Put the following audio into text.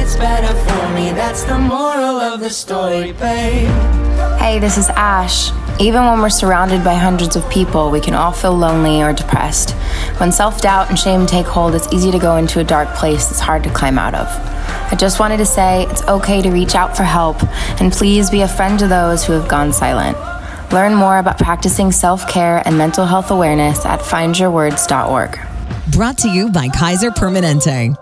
it's better for me. That's the moral of the story, babe. Hey, this is Ash. Even when we're surrounded by hundreds of people, we can all feel lonely or depressed. When self doubt and shame take hold, it's easy to go into a dark place that's hard to climb out of. I just wanted to say it's okay to reach out for help, and please be a friend to those who have gone silent. Learn more about practicing self care and mental health awareness at findyourwords.org. Brought to you by Kaiser Permanente.